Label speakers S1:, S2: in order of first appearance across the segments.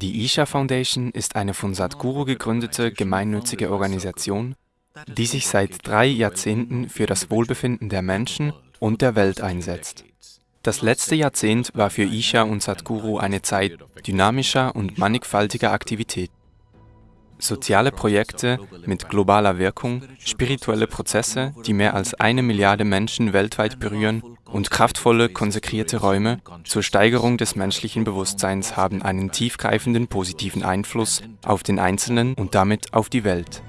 S1: Die Isha Foundation ist eine von Sadhguru gegründete gemeinnützige Organisation, die sich seit drei Jahrzehnten für das Wohlbefinden der Menschen und der Welt einsetzt. Das letzte Jahrzehnt war für Isha und Sadhguru eine Zeit dynamischer und mannigfaltiger Aktivität. Soziale Projekte mit globaler Wirkung, spirituelle Prozesse, die mehr als eine Milliarde Menschen weltweit berühren und kraftvolle, konsekrierte Räume zur Steigerung des menschlichen Bewusstseins haben einen tiefgreifenden positiven Einfluss auf den Einzelnen und damit auf die Welt.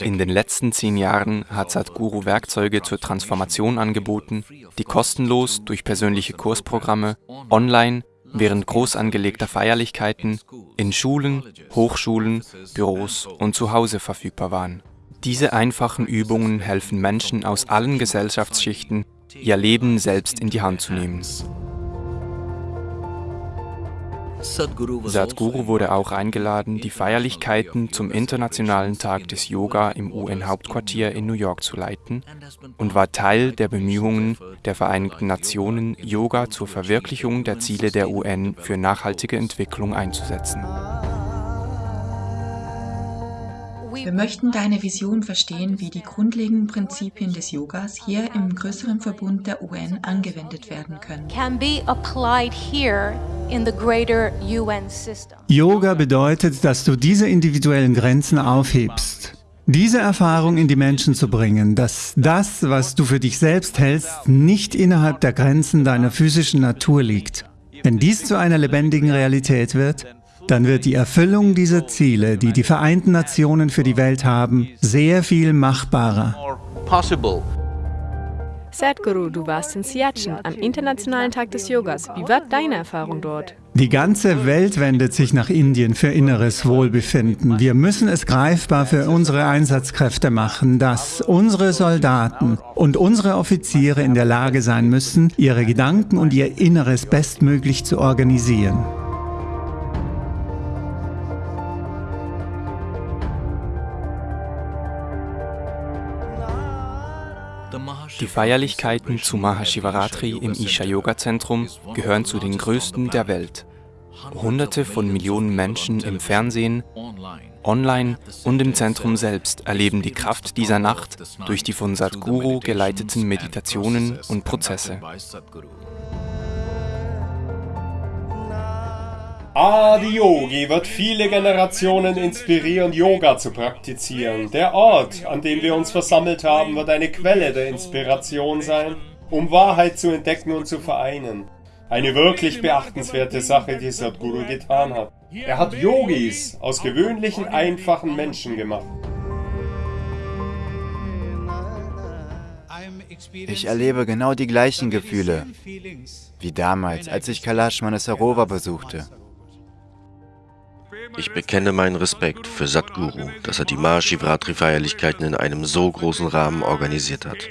S1: In den letzten zehn Jahren hat Sadhguru Werkzeuge zur Transformation angeboten, die kostenlos durch persönliche Kursprogramme, online, während groß angelegter Feierlichkeiten, in Schulen, Hochschulen, Büros und zu Hause verfügbar waren. Diese einfachen Übungen helfen Menschen aus allen Gesellschaftsschichten, ihr Leben selbst in die Hand zu nehmen. Sadhguru wurde auch eingeladen, die Feierlichkeiten zum Internationalen Tag des Yoga im UN-Hauptquartier in New York zu leiten und war Teil der Bemühungen der Vereinigten Nationen, Yoga zur Verwirklichung der Ziele der UN für nachhaltige Entwicklung einzusetzen.
S2: Wir möchten deine Vision verstehen, wie die grundlegenden Prinzipien des Yogas hier im größeren Verbund der UN angewendet werden können.
S3: Yoga bedeutet, dass du diese individuellen Grenzen aufhebst. Diese Erfahrung in die Menschen zu bringen, dass das, was du für dich selbst hältst, nicht innerhalb der Grenzen deiner physischen Natur liegt. Wenn dies zu einer lebendigen Realität wird, dann wird die Erfüllung dieser Ziele, die die Vereinten Nationen für die Welt haben, sehr viel machbarer.
S4: Sadhguru, du warst in Siachen am Internationalen Tag des Yogas. Wie war deine Erfahrung dort?
S3: Die ganze Welt wendet sich nach Indien für inneres Wohlbefinden. Wir müssen es greifbar für unsere Einsatzkräfte machen, dass unsere Soldaten und unsere Offiziere in der Lage sein müssen, ihre Gedanken und ihr Inneres bestmöglich zu organisieren.
S1: Die Feierlichkeiten zu Mahashivaratri im Isha Yoga Zentrum gehören zu den größten der Welt. Hunderte von Millionen Menschen im Fernsehen, online und im Zentrum selbst erleben die Kraft dieser Nacht durch die von Sadhguru geleiteten Meditationen und Prozesse.
S5: Adi-Yogi wird viele Generationen inspirieren, Yoga zu praktizieren. Der Ort, an dem wir uns versammelt haben, wird eine Quelle der Inspiration sein, um Wahrheit zu entdecken und zu vereinen. Eine wirklich beachtenswerte Sache, die Sadhguru getan hat. Er hat Yogis aus gewöhnlichen, einfachen Menschen gemacht.
S6: Ich erlebe genau die gleichen Gefühle wie damals, als ich Kailash Manasarova besuchte.
S7: Ich bekenne meinen Respekt für Sadhguru, dass er die Mahashivratri-Feierlichkeiten in einem so großen Rahmen organisiert hat.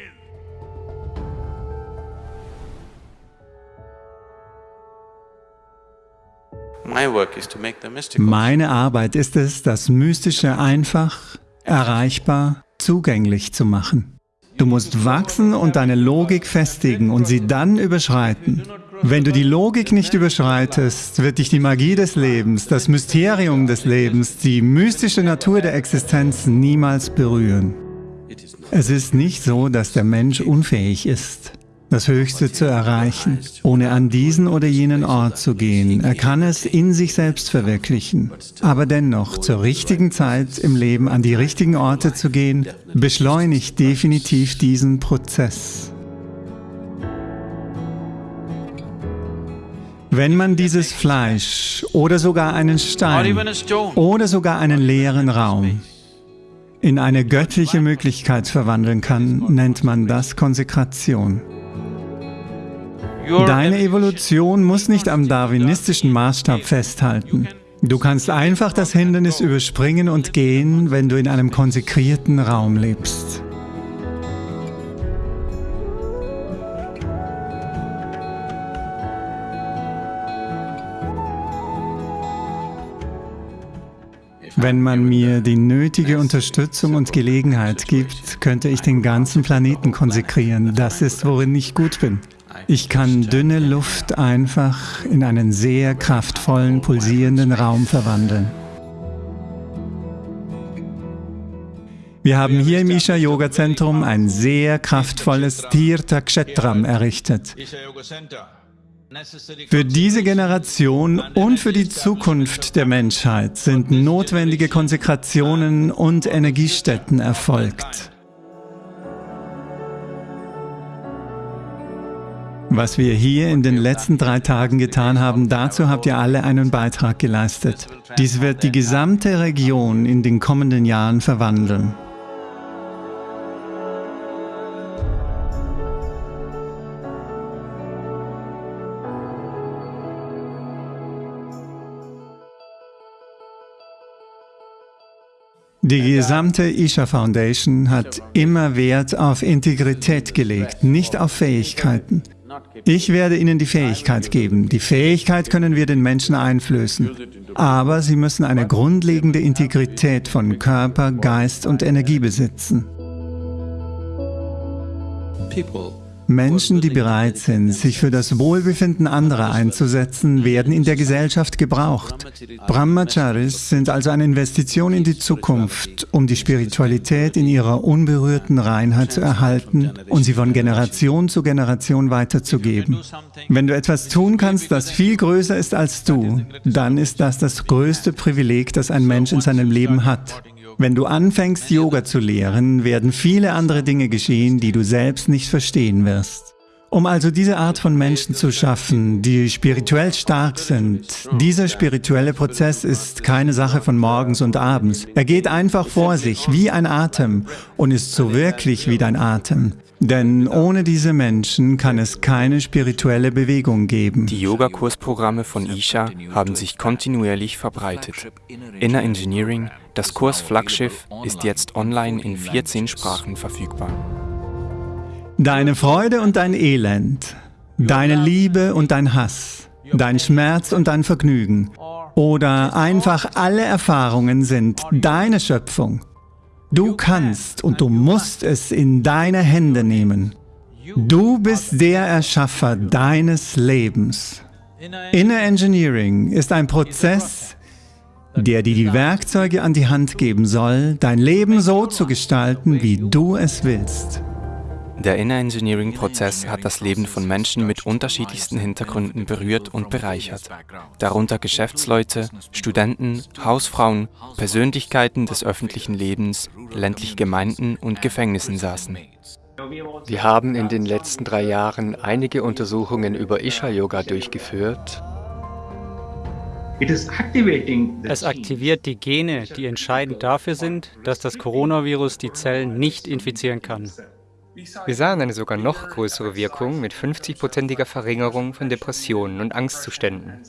S3: Meine Arbeit ist es, das Mystische einfach, erreichbar, zugänglich zu machen. Du musst wachsen und deine Logik festigen und sie dann überschreiten. Wenn du die Logik nicht überschreitest, wird dich die Magie des Lebens, das Mysterium des Lebens, die mystische Natur der Existenz niemals berühren. Es ist nicht so, dass der Mensch unfähig ist, das Höchste zu erreichen, ohne an diesen oder jenen Ort zu gehen. Er kann es in sich selbst verwirklichen. Aber dennoch, zur richtigen Zeit im Leben an die richtigen Orte zu gehen, beschleunigt definitiv diesen Prozess. Wenn man dieses Fleisch oder sogar einen Stein oder sogar einen leeren Raum in eine göttliche Möglichkeit verwandeln kann, nennt man das Konsekration. Deine Evolution muss nicht am darwinistischen Maßstab festhalten. Du kannst einfach das Hindernis überspringen und gehen, wenn du in einem konsekrierten Raum lebst. Wenn man mir die nötige Unterstützung und Gelegenheit gibt, könnte ich den ganzen Planeten konsekrieren. Das ist, worin ich gut bin. Ich kann dünne Luft einfach in einen sehr kraftvollen, pulsierenden Raum verwandeln. Wir haben hier im Isha Yoga Zentrum ein sehr kraftvolles Tirtha Kshetram errichtet. Für diese Generation und für die Zukunft der Menschheit sind notwendige Konsekrationen und Energiestätten erfolgt. Was wir hier in den letzten drei Tagen getan haben, dazu habt ihr alle einen Beitrag geleistet. Dies wird die gesamte Region in den kommenden Jahren verwandeln. Die gesamte Isha Foundation hat immer Wert auf Integrität gelegt, nicht auf Fähigkeiten. Ich werde Ihnen die Fähigkeit geben. Die Fähigkeit können wir den Menschen einflößen. Aber sie müssen eine grundlegende Integrität von Körper, Geist und Energie besitzen. Menschen, die bereit sind, sich für das Wohlbefinden anderer einzusetzen, werden in der Gesellschaft gebraucht. Brahmacharis sind also eine Investition in die Zukunft, um die Spiritualität in ihrer unberührten Reinheit zu erhalten und sie von Generation zu Generation weiterzugeben. Wenn du etwas tun kannst, das viel größer ist als du, dann ist das das größte Privileg, das ein Mensch in seinem Leben hat. Wenn du anfängst, Yoga zu lehren, werden viele andere Dinge geschehen, die du selbst nicht verstehen wirst. Um also diese Art von Menschen zu schaffen, die spirituell stark sind, dieser spirituelle Prozess ist keine Sache von morgens und abends. Er geht einfach vor sich, wie ein Atem, und ist so wirklich wie dein Atem. Denn ohne diese Menschen kann es keine spirituelle Bewegung geben.
S1: Die Yogakursprogramme von Isha haben sich kontinuierlich verbreitet. Inner Engineering, das Kurs Flaggschiff, ist jetzt online in 14 Sprachen verfügbar.
S3: Deine Freude und dein Elend, deine Liebe und dein Hass, dein Schmerz und dein Vergnügen oder einfach alle Erfahrungen sind deine Schöpfung. Du kannst und du musst es in deine Hände nehmen. Du bist der Erschaffer deines Lebens. Inner Engineering ist ein Prozess, der dir die Werkzeuge an die Hand geben soll, dein Leben so zu gestalten, wie du es willst.
S1: Der Inner Engineering-Prozess hat das Leben von Menschen mit unterschiedlichsten Hintergründen berührt und bereichert, darunter Geschäftsleute, Studenten, Hausfrauen, Persönlichkeiten des öffentlichen Lebens, ländliche Gemeinden und Gefängnissen saßen.
S8: Wir haben in den letzten drei Jahren einige Untersuchungen über Isha-Yoga durchgeführt.
S9: Es aktiviert die Gene, die entscheidend dafür sind, dass das Coronavirus die Zellen nicht infizieren kann.
S8: Wir sahen eine sogar noch größere Wirkung mit 50-prozentiger Verringerung von Depressionen und Angstzuständen.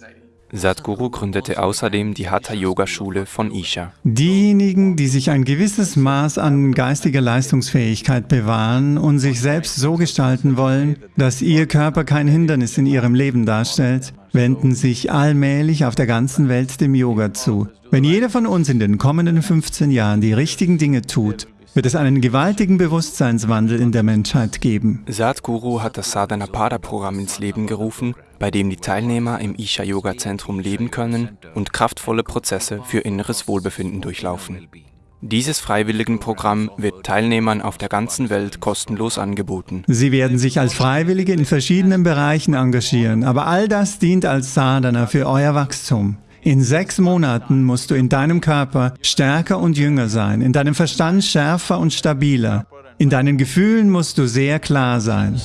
S1: Sadhguru gründete außerdem die Hatha-Yoga-Schule von Isha.
S3: Diejenigen, die sich ein gewisses Maß an geistiger Leistungsfähigkeit bewahren und sich selbst so gestalten wollen, dass ihr Körper kein Hindernis in ihrem Leben darstellt, wenden sich allmählich auf der ganzen Welt dem Yoga zu. Wenn jeder von uns in den kommenden 15 Jahren die richtigen Dinge tut, wird es einen gewaltigen Bewusstseinswandel in der Menschheit geben.
S1: Sadhguru hat das Sadhanapada-Programm ins Leben gerufen, bei dem die Teilnehmer im Isha-Yoga-Zentrum leben können und kraftvolle Prozesse für inneres Wohlbefinden durchlaufen. Dieses Freiwilligenprogramm wird Teilnehmern auf der ganzen Welt kostenlos angeboten.
S3: Sie werden sich als Freiwillige in verschiedenen Bereichen engagieren, aber all das dient als Sadhana für euer Wachstum. In sechs Monaten musst du in deinem Körper stärker und jünger sein, in deinem Verstand schärfer und stabiler. In deinen Gefühlen musst du sehr klar sein.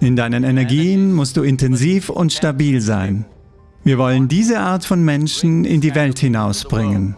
S3: In deinen Energien musst du intensiv und stabil sein. Wir wollen diese Art von Menschen in die Welt hinausbringen.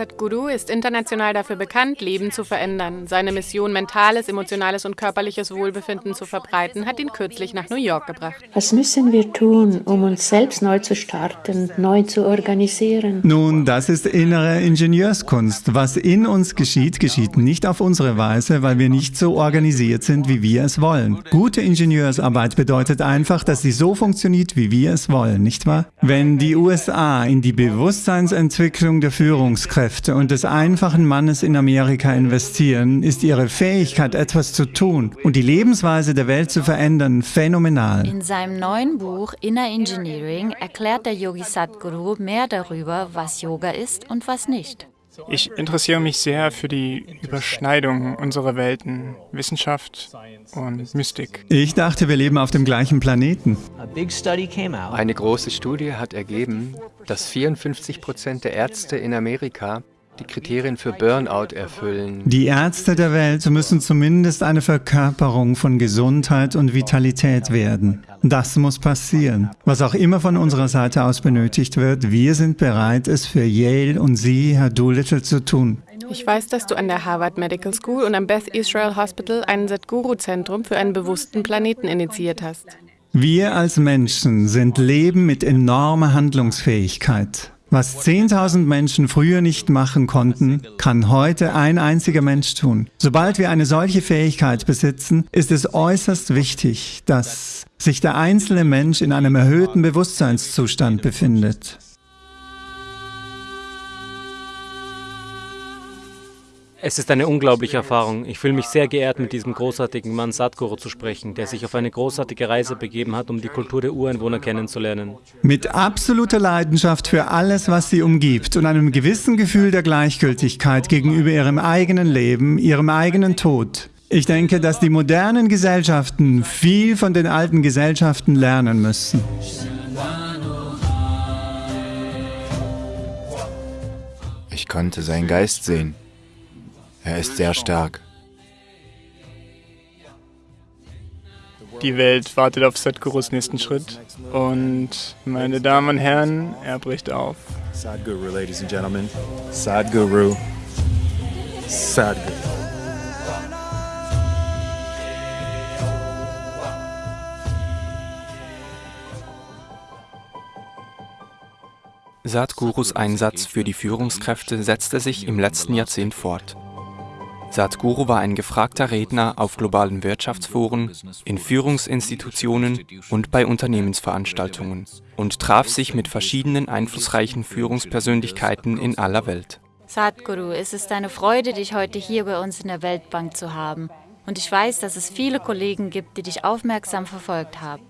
S4: Sadhguru ist international dafür bekannt, Leben zu verändern. Seine Mission, mentales, emotionales und körperliches Wohlbefinden zu verbreiten, hat ihn kürzlich nach New York gebracht.
S10: Was müssen wir tun, um uns selbst neu zu starten, neu zu organisieren?
S3: Nun, das ist innere Ingenieurskunst. Was in uns geschieht, geschieht nicht auf unsere Weise, weil wir nicht so organisiert sind, wie wir es wollen. Gute Ingenieursarbeit bedeutet einfach, dass sie so funktioniert, wie wir es wollen, nicht wahr? Wenn die USA in die Bewusstseinsentwicklung der Führungskräfte und des einfachen Mannes in Amerika investieren, ist ihre Fähigkeit, etwas zu tun und die Lebensweise der Welt zu verändern, phänomenal.
S11: In seinem neuen Buch Inner Engineering erklärt der Yogi Sadhguru mehr darüber, was Yoga ist und was nicht.
S12: Ich interessiere mich sehr für die Überschneidung unserer Welten, Wissenschaft und Mystik.
S3: Ich dachte, wir leben auf dem gleichen Planeten.
S8: Eine große Studie hat ergeben, dass 54 Prozent der Ärzte in Amerika die Kriterien für Burnout erfüllen.
S3: Die Ärzte der Welt müssen zumindest eine Verkörperung von Gesundheit und Vitalität werden. Das muss passieren. Was auch immer von unserer Seite aus benötigt wird, wir sind bereit, es für Yale und Sie, Herr Doolittle, zu tun.
S4: Ich weiß, dass du an der Harvard Medical School und am Beth Israel Hospital ein Sadhguru-Zentrum für einen bewussten Planeten initiiert hast.
S3: Wir als Menschen sind Leben mit enormer Handlungsfähigkeit. Was 10.000 Menschen früher nicht machen konnten, kann heute ein einziger Mensch tun. Sobald wir eine solche Fähigkeit besitzen, ist es äußerst wichtig, dass sich der einzelne Mensch in einem erhöhten Bewusstseinszustand befindet.
S9: Es ist eine unglaubliche Erfahrung. Ich fühle mich sehr geehrt, mit diesem großartigen Mann Sadhguru zu sprechen, der sich auf eine großartige Reise begeben hat, um die Kultur der Ureinwohner kennenzulernen.
S3: Mit absoluter Leidenschaft für alles, was sie umgibt und einem gewissen Gefühl der Gleichgültigkeit gegenüber ihrem eigenen Leben, ihrem eigenen Tod. Ich denke, dass die modernen Gesellschaften viel von den alten Gesellschaften lernen müssen.
S6: Ich konnte seinen Geist sehen. Er ist sehr stark.
S12: Die Welt wartet auf Sadhgurus nächsten Schritt. Und meine Damen und Herren, er bricht auf.
S6: Sadhguru, ladies and gentlemen. Sadhguru. Sadhguru.
S1: Sadhgurus Einsatz für die Führungskräfte setzte sich im letzten Jahrzehnt fort. Sadhguru war ein gefragter Redner auf globalen Wirtschaftsforen, in Führungsinstitutionen und bei Unternehmensveranstaltungen und traf sich mit verschiedenen einflussreichen Führungspersönlichkeiten in aller Welt.
S11: Sadhguru, es ist eine Freude, dich heute hier bei uns in der Weltbank zu haben. Und ich weiß, dass es viele Kollegen gibt, die dich aufmerksam verfolgt haben.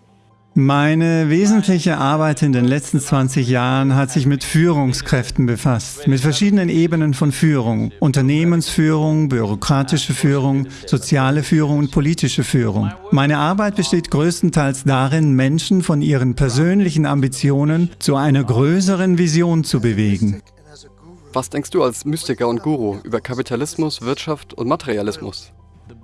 S3: Meine wesentliche Arbeit in den letzten 20 Jahren hat sich mit Führungskräften befasst, mit verschiedenen Ebenen von Führung, Unternehmensführung, bürokratische Führung, soziale Führung und politische Führung. Meine Arbeit besteht größtenteils darin, Menschen von ihren persönlichen Ambitionen zu einer größeren Vision zu bewegen.
S13: Was denkst du als Mystiker und Guru über Kapitalismus, Wirtschaft und Materialismus?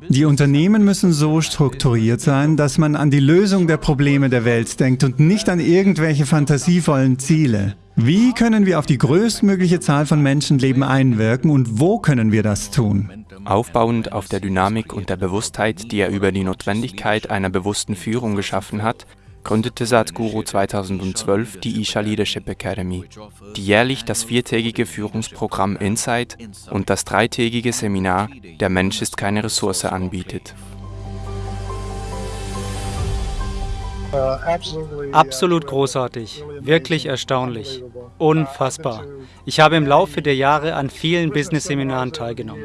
S3: Die Unternehmen müssen so strukturiert sein, dass man an die Lösung der Probleme der Welt denkt und nicht an irgendwelche fantasievollen Ziele. Wie können wir auf die größtmögliche Zahl von Menschenleben einwirken und wo können wir das tun?
S1: Aufbauend auf der Dynamik und der Bewusstheit, die er über die Notwendigkeit einer bewussten Führung geschaffen hat, gründete Sadhguru 2012 die Isha Leadership Academy, die jährlich das viertägige Führungsprogramm Insight und das dreitägige Seminar Der Mensch ist keine Ressource anbietet.
S9: Absolut großartig, wirklich erstaunlich, unfassbar. Ich habe im Laufe der Jahre an vielen Business-Seminaren teilgenommen.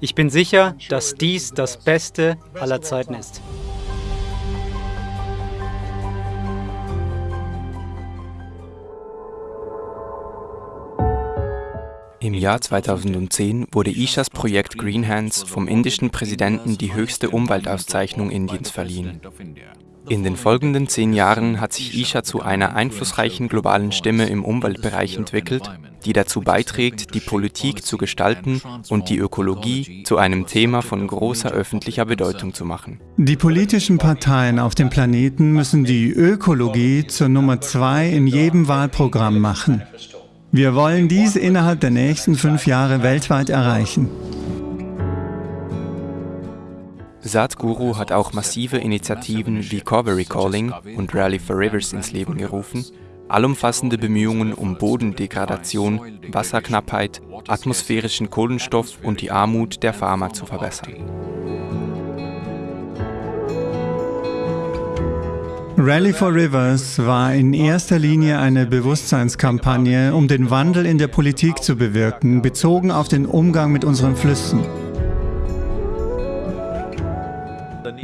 S9: Ich bin sicher, dass dies das Beste aller Zeiten ist.
S1: Im Jahr 2010 wurde Ishas Projekt Green Hands vom indischen Präsidenten die höchste Umweltauszeichnung Indiens verliehen. In den folgenden zehn Jahren hat sich Isha zu einer einflussreichen globalen Stimme im Umweltbereich entwickelt, die dazu beiträgt, die Politik zu gestalten und die Ökologie zu einem Thema von großer öffentlicher Bedeutung zu machen.
S3: Die politischen Parteien auf dem Planeten müssen die Ökologie zur Nummer zwei in jedem Wahlprogramm machen. Wir wollen dies innerhalb der nächsten fünf Jahre weltweit erreichen.
S1: Sadhguru hat auch massive Initiativen wie Covery Calling und Rally for Rivers ins Leben gerufen, allumfassende Bemühungen um Bodendegradation, Wasserknappheit, atmosphärischen Kohlenstoff und die Armut der Farmer zu verbessern.
S3: Rally for Rivers war in erster Linie eine Bewusstseinskampagne, um den Wandel in der Politik zu bewirken, bezogen auf den Umgang mit unseren Flüssen.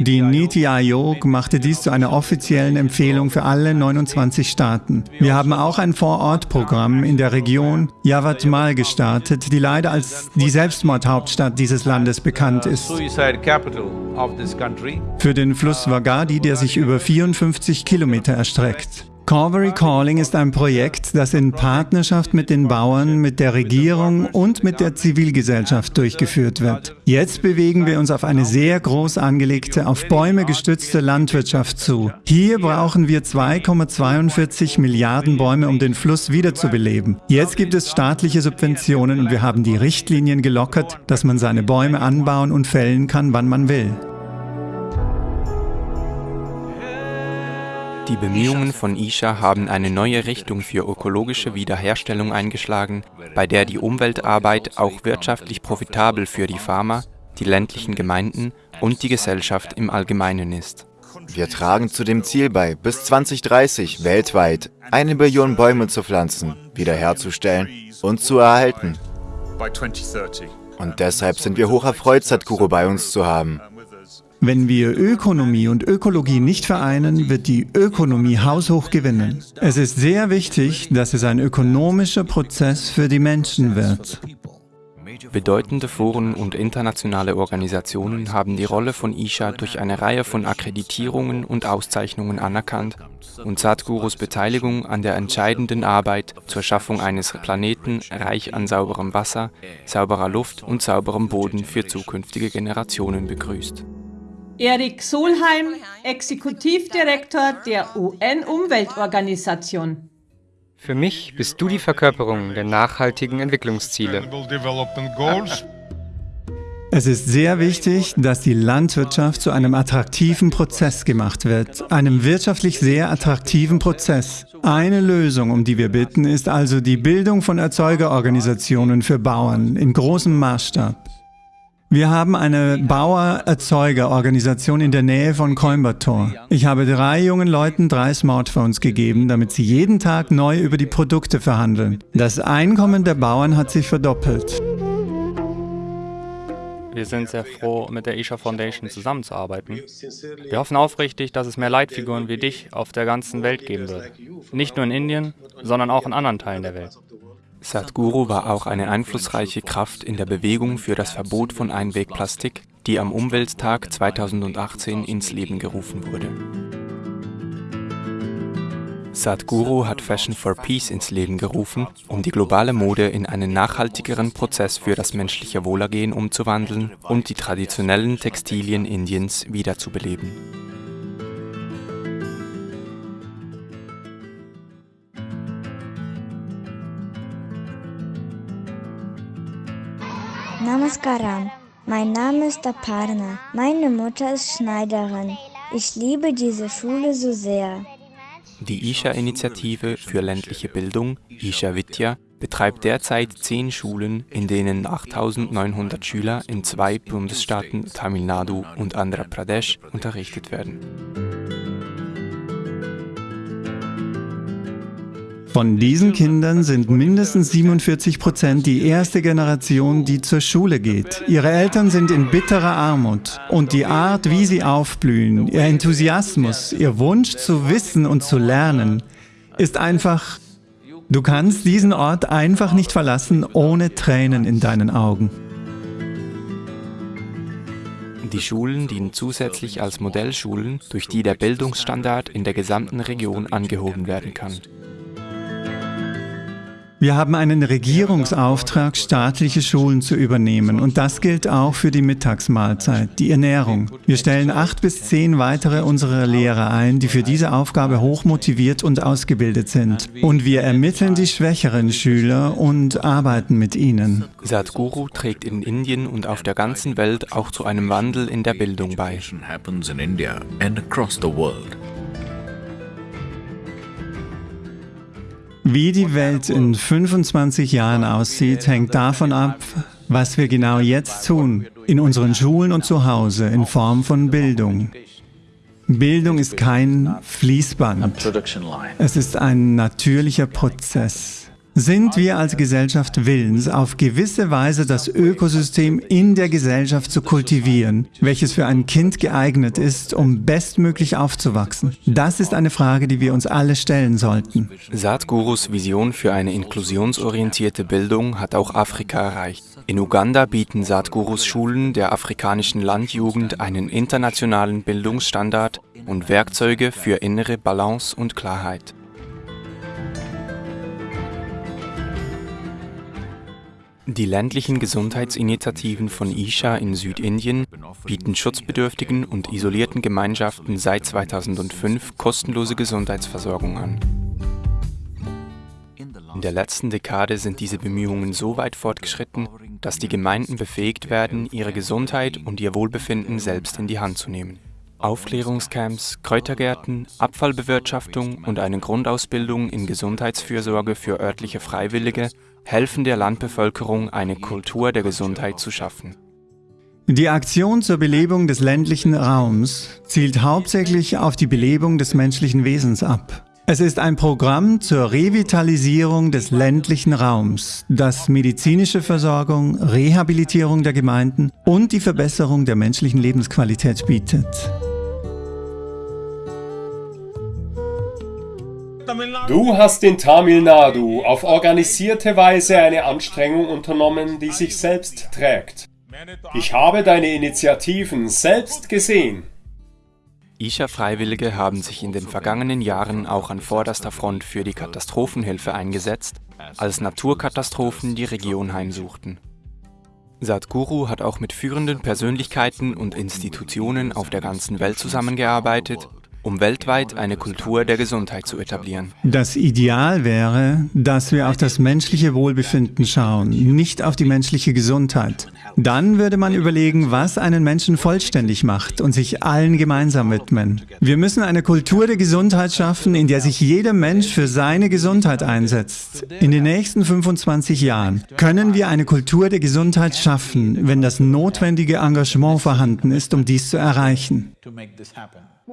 S3: Die Niti Aayog machte dies zu einer offiziellen Empfehlung für alle 29 Staaten. Wir haben auch ein Vorortprogramm in der Region Yavatmal gestartet, die leider als die Selbstmordhauptstadt dieses Landes bekannt ist. Für den Fluss Wagadi, der sich über 54 Kilometer erstreckt. Corvery Calling ist ein Projekt, das in Partnerschaft mit den Bauern, mit der Regierung und mit der Zivilgesellschaft durchgeführt wird. Jetzt bewegen wir uns auf eine sehr groß angelegte, auf Bäume gestützte Landwirtschaft zu. Hier brauchen wir 2,42 Milliarden Bäume, um den Fluss wiederzubeleben. Jetzt gibt es staatliche Subventionen und wir haben die Richtlinien gelockert, dass man seine Bäume anbauen und fällen kann, wann man will.
S1: Die Bemühungen von Isha haben eine neue Richtung für ökologische Wiederherstellung eingeschlagen, bei der die Umweltarbeit auch wirtschaftlich profitabel für die Farmer, die ländlichen Gemeinden und die Gesellschaft im Allgemeinen ist.
S6: Wir tragen zu dem Ziel bei, bis 2030 weltweit eine Billion Bäume zu pflanzen, wiederherzustellen und zu erhalten. Und deshalb sind wir hoch erfreut, Sadhguru bei uns zu haben.
S3: Wenn wir Ökonomie und Ökologie nicht vereinen, wird die Ökonomie haushoch gewinnen. Es ist sehr wichtig, dass es ein ökonomischer Prozess für die Menschen wird.
S1: Bedeutende Foren und internationale Organisationen haben die Rolle von Isha durch eine Reihe von Akkreditierungen und Auszeichnungen anerkannt und Sadhgurus Beteiligung an der entscheidenden Arbeit zur Schaffung eines Planeten reich an sauberem Wasser, sauberer Luft und sauberem Boden für zukünftige Generationen begrüßt.
S14: Erik Solheim, Exekutivdirektor der UN-Umweltorganisation.
S8: Für mich bist du die Verkörperung der nachhaltigen Entwicklungsziele.
S3: Es ist sehr wichtig, dass die Landwirtschaft zu einem attraktiven Prozess gemacht wird, einem wirtschaftlich sehr attraktiven Prozess. Eine Lösung, um die wir bitten, ist also die Bildung von Erzeugerorganisationen für Bauern in großem Maßstab. Wir haben eine Bauer-Erzeuger-Organisation in der Nähe von Coimbatore. Ich habe drei jungen Leuten drei Smartphones gegeben, damit sie jeden Tag neu über die Produkte verhandeln. Das Einkommen der Bauern hat sich verdoppelt.
S15: Wir sind sehr froh, mit der Isha Foundation zusammenzuarbeiten. Wir hoffen aufrichtig, dass es mehr Leitfiguren wie dich auf der ganzen Welt geben wird. Nicht nur in Indien, sondern auch in anderen Teilen der Welt.
S1: Sadhguru war auch eine einflussreiche Kraft in der Bewegung für das Verbot von Einwegplastik, die am Umwelttag 2018 ins Leben gerufen wurde. Sadhguru hat Fashion for Peace ins Leben gerufen, um die globale Mode in einen nachhaltigeren Prozess für das menschliche Wohlergehen umzuwandeln und die traditionellen Textilien Indiens wiederzubeleben.
S16: Namaskaram. Mein Name ist Aparna. Meine Mutter ist Schneiderin. Ich liebe diese Schule so sehr.
S1: Die Isha-Initiative für ländliche Bildung, Isha Vidya, betreibt derzeit zehn Schulen, in denen 8900 Schüler in zwei Bundesstaaten Tamil Nadu und Andhra Pradesh unterrichtet werden.
S3: Von diesen Kindern sind mindestens 47 Prozent die erste Generation, die zur Schule geht. Ihre Eltern sind in bitterer Armut. Und die Art, wie sie aufblühen, ihr Enthusiasmus, ihr Wunsch zu wissen und zu lernen, ist einfach... Du kannst diesen Ort einfach nicht verlassen, ohne Tränen in deinen Augen.
S1: Die Schulen dienen zusätzlich als Modellschulen, durch die der Bildungsstandard in der gesamten Region angehoben werden kann.
S3: Wir haben einen Regierungsauftrag, staatliche Schulen zu übernehmen. Und das gilt auch für die Mittagsmahlzeit, die Ernährung. Wir stellen acht bis zehn weitere unserer Lehrer ein, die für diese Aufgabe hochmotiviert und ausgebildet sind. Und wir ermitteln die schwächeren Schüler und arbeiten mit ihnen.
S1: Sadhguru trägt in Indien und auf der ganzen Welt auch zu einem Wandel in der Bildung bei.
S3: Wie die Welt in 25 Jahren aussieht, hängt davon ab, was wir genau jetzt tun, in unseren Schulen und zu Hause, in Form von Bildung. Bildung ist kein Fließband. Es ist ein natürlicher Prozess. Sind wir als Gesellschaft willens, auf gewisse Weise das Ökosystem in der Gesellschaft zu kultivieren, welches für ein Kind geeignet ist, um bestmöglich aufzuwachsen? Das ist eine Frage, die wir uns alle stellen sollten.
S1: Sadhgurus Vision für eine inklusionsorientierte Bildung hat auch Afrika erreicht. In Uganda bieten Sadhgurus Schulen der afrikanischen Landjugend einen internationalen Bildungsstandard und Werkzeuge für innere Balance und Klarheit. Die ländlichen Gesundheitsinitiativen von Isha in Südindien bieten schutzbedürftigen und isolierten Gemeinschaften seit 2005 kostenlose Gesundheitsversorgung an. In der letzten Dekade sind diese Bemühungen so weit fortgeschritten, dass die Gemeinden befähigt werden, ihre Gesundheit und ihr Wohlbefinden selbst in die Hand zu nehmen. Aufklärungscamps, Kräutergärten, Abfallbewirtschaftung und eine Grundausbildung in Gesundheitsfürsorge für örtliche Freiwillige helfen der Landbevölkerung, eine Kultur der Gesundheit zu schaffen.
S3: Die Aktion zur Belebung des ländlichen Raums zielt hauptsächlich auf die Belebung des menschlichen Wesens ab. Es ist ein Programm zur Revitalisierung des ländlichen Raums, das medizinische Versorgung, Rehabilitierung der Gemeinden und die Verbesserung der menschlichen Lebensqualität bietet.
S5: Du hast in Tamil Nadu auf organisierte Weise eine Anstrengung unternommen, die sich selbst trägt. Ich habe deine Initiativen selbst gesehen.
S1: Isha-Freiwillige haben sich in den vergangenen Jahren auch an vorderster Front für die Katastrophenhilfe eingesetzt, als Naturkatastrophen die Region heimsuchten. Sadhguru hat auch mit führenden Persönlichkeiten und Institutionen auf der ganzen Welt zusammengearbeitet um weltweit eine Kultur der Gesundheit zu etablieren.
S3: Das Ideal wäre, dass wir auf das menschliche Wohlbefinden schauen, nicht auf die menschliche Gesundheit. Dann würde man überlegen, was einen Menschen vollständig macht und sich allen gemeinsam widmen. Wir müssen eine Kultur der Gesundheit schaffen, in der sich jeder Mensch für seine Gesundheit einsetzt. In den nächsten 25 Jahren können wir eine Kultur der Gesundheit schaffen, wenn das notwendige Engagement vorhanden ist, um dies zu erreichen.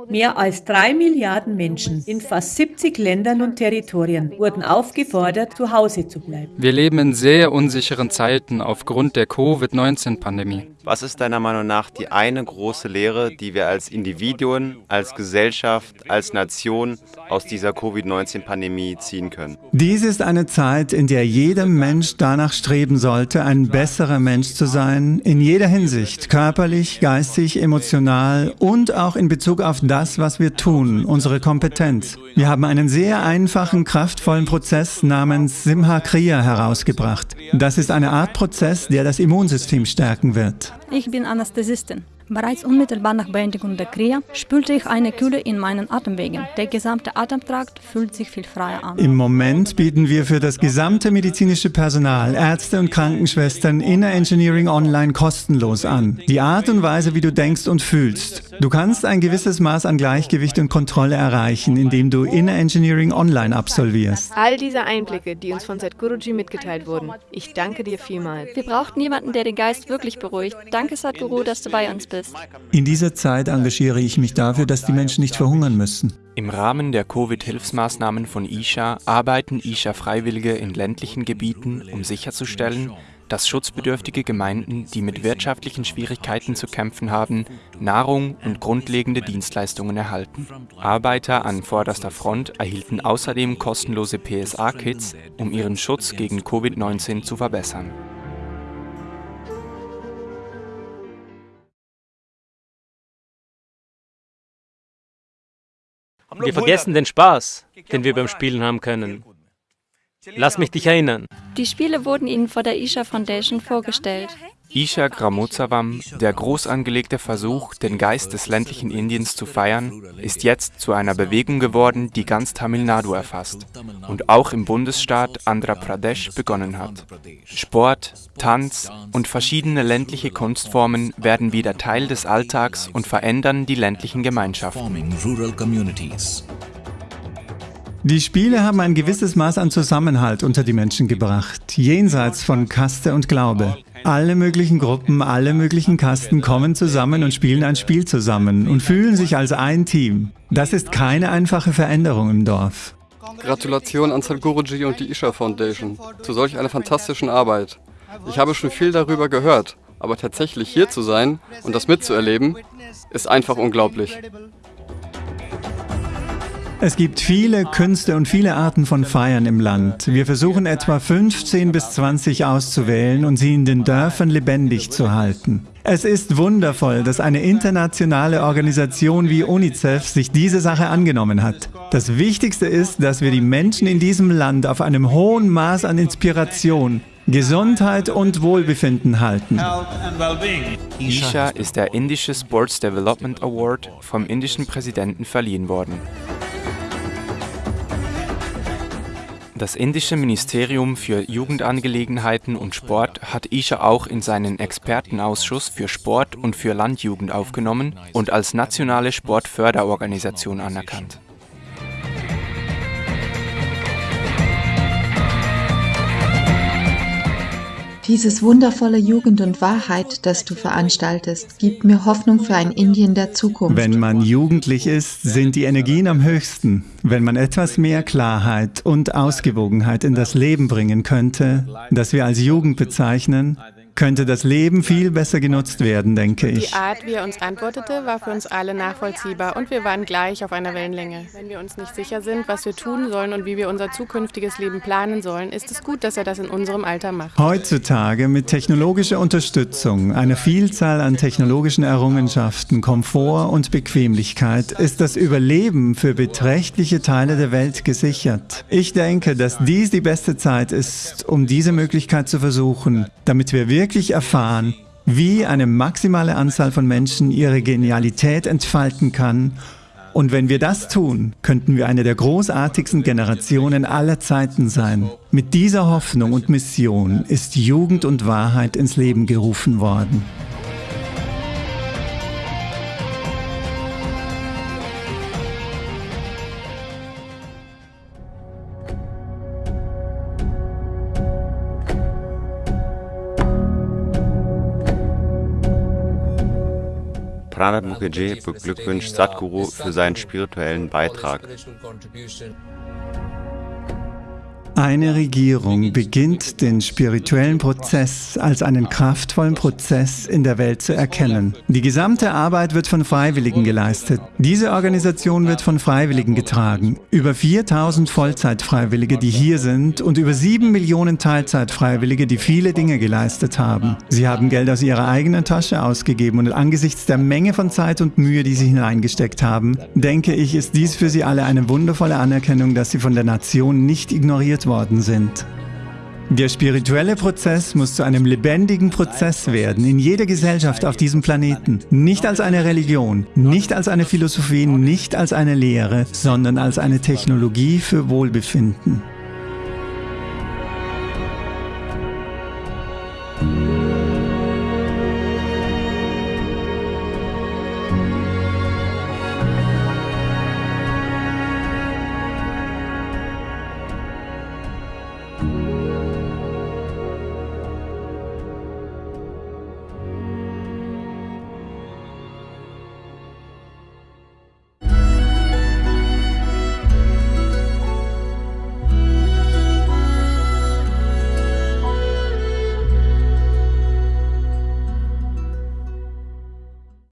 S14: Mehr als drei Milliarden Menschen in fast 70 Ländern und Territorien wurden aufgefordert, zu Hause zu bleiben.
S15: Wir leben in sehr unsicheren Zeiten aufgrund der Covid-19-Pandemie.
S6: Was ist deiner Meinung nach die eine große Lehre, die wir als Individuen, als Gesellschaft, als Nation aus dieser Covid-19-Pandemie ziehen können?
S3: Dies ist eine Zeit, in der jeder Mensch danach streben sollte, ein besserer Mensch zu sein, in jeder Hinsicht, körperlich, geistig, emotional und auch in Bezug auf das, was wir tun, unsere Kompetenz. Wir haben einen sehr einfachen, kraftvollen Prozess namens Simha Kriya herausgebracht. Das ist eine Art Prozess, der das Immunsystem stärken wird.
S17: Ich bin Anästhesistin. Bereits unmittelbar nach Beendigung der Kria spürte ich eine Kühle in meinen Atemwegen. Der gesamte Atemtrakt fühlt sich viel freier an.
S3: Im Moment bieten wir für das gesamte medizinische Personal, Ärzte und Krankenschwestern Inner Engineering Online kostenlos an. Die Art und Weise, wie du denkst und fühlst. Du kannst ein gewisses Maß an Gleichgewicht und Kontrolle erreichen, indem du Inner Engineering Online absolvierst.
S4: All diese Einblicke, die uns von Sadhguruji mitgeteilt wurden, ich danke dir vielmals.
S17: Wir brauchten jemanden, der den Geist wirklich beruhigt. Danke Sadhguru, dass du bei uns bist.
S3: In dieser Zeit engagiere ich mich dafür, dass die Menschen nicht verhungern müssen.
S1: Im Rahmen der Covid-Hilfsmaßnahmen von Isha arbeiten Isha-Freiwillige in ländlichen Gebieten, um sicherzustellen, dass schutzbedürftige Gemeinden, die mit wirtschaftlichen Schwierigkeiten zu kämpfen haben, Nahrung und grundlegende Dienstleistungen erhalten. Arbeiter an vorderster Front erhielten außerdem kostenlose PSA-Kits, um ihren Schutz gegen Covid-19 zu verbessern.
S18: Wir vergessen den Spaß, den wir beim Spielen haben können.
S9: Lass mich dich erinnern.
S17: Die Spiele wurden Ihnen vor der Isha Foundation vorgestellt.
S1: Isha Gramotsavam, der groß angelegte Versuch, den Geist des ländlichen Indiens zu feiern, ist jetzt zu einer Bewegung geworden, die ganz Tamil Nadu erfasst und auch im Bundesstaat Andhra Pradesh begonnen hat. Sport, Tanz und verschiedene ländliche Kunstformen werden wieder Teil des Alltags und verändern die ländlichen Gemeinschaften.
S3: Die Spiele haben ein gewisses Maß an Zusammenhalt unter die Menschen gebracht, jenseits von Kaste und Glaube. Alle möglichen Gruppen, alle möglichen Kasten kommen zusammen und spielen ein Spiel zusammen und fühlen sich als ein Team. Das ist keine einfache Veränderung im Dorf.
S13: Gratulation an Sadhguruji und die Isha Foundation zu solch einer fantastischen Arbeit. Ich habe schon viel darüber gehört, aber tatsächlich hier zu sein und das mitzuerleben, ist einfach unglaublich.
S3: Es gibt viele Künste und viele Arten von Feiern im Land. Wir versuchen etwa 15 bis 20 auszuwählen und sie in den Dörfern lebendig zu halten. Es ist wundervoll, dass eine internationale Organisation wie UNICEF sich diese Sache angenommen hat. Das Wichtigste ist, dass wir die Menschen in diesem Land auf einem hohen Maß an Inspiration, Gesundheit und Wohlbefinden halten.
S1: Isha ist der indische Sports Development Award vom indischen Präsidenten verliehen worden. Das indische Ministerium für Jugendangelegenheiten und Sport hat Isha auch in seinen Expertenausschuss für Sport und für Landjugend aufgenommen und als nationale Sportförderorganisation anerkannt.
S2: Dieses wundervolle Jugend und Wahrheit, das du veranstaltest, gibt mir Hoffnung für ein Indien der Zukunft.
S3: Wenn man jugendlich ist, sind die Energien am höchsten. Wenn man etwas mehr Klarheit und Ausgewogenheit in das Leben bringen könnte, das wir als Jugend bezeichnen, könnte das Leben viel besser genutzt werden, denke ich.
S4: Die Art, wie er uns antwortete, war für uns alle nachvollziehbar und wir waren gleich auf einer Wellenlänge. Wenn wir uns nicht sicher sind, was wir tun sollen und wie wir unser zukünftiges Leben planen sollen, ist es gut, dass er das in unserem Alter macht.
S3: Heutzutage mit technologischer Unterstützung, einer Vielzahl an technologischen Errungenschaften, Komfort und Bequemlichkeit ist das Überleben für beträchtliche Teile der Welt gesichert. Ich denke, dass dies die beste Zeit ist, um diese Möglichkeit zu versuchen, damit wir wirklich wirklich erfahren, wie eine maximale Anzahl von Menschen ihre Genialität entfalten kann. Und wenn wir das tun, könnten wir eine der großartigsten Generationen aller Zeiten sein. Mit dieser Hoffnung und Mission ist Jugend und Wahrheit ins Leben gerufen worden.
S18: Pranab Mukherjee beglückwünscht Sadhguru für seinen spirituellen Beitrag.
S3: Eine Regierung beginnt den spirituellen Prozess als einen kraftvollen Prozess in der Welt zu erkennen. Die gesamte Arbeit wird von Freiwilligen geleistet. Diese Organisation wird von Freiwilligen getragen. Über 4000 Vollzeitfreiwillige, die hier sind und über 7 Millionen Teilzeitfreiwillige, die viele Dinge geleistet haben. Sie haben Geld aus ihrer eigenen Tasche ausgegeben und angesichts der Menge von Zeit und Mühe, die sie hineingesteckt haben, denke ich, ist dies für sie alle eine wundervolle Anerkennung, dass sie von der Nation nicht ignoriert worden sind. Der spirituelle Prozess muss zu einem lebendigen Prozess werden in jeder Gesellschaft auf diesem Planeten. Nicht als eine Religion, nicht als eine Philosophie, nicht als eine Lehre, sondern als eine Technologie für Wohlbefinden.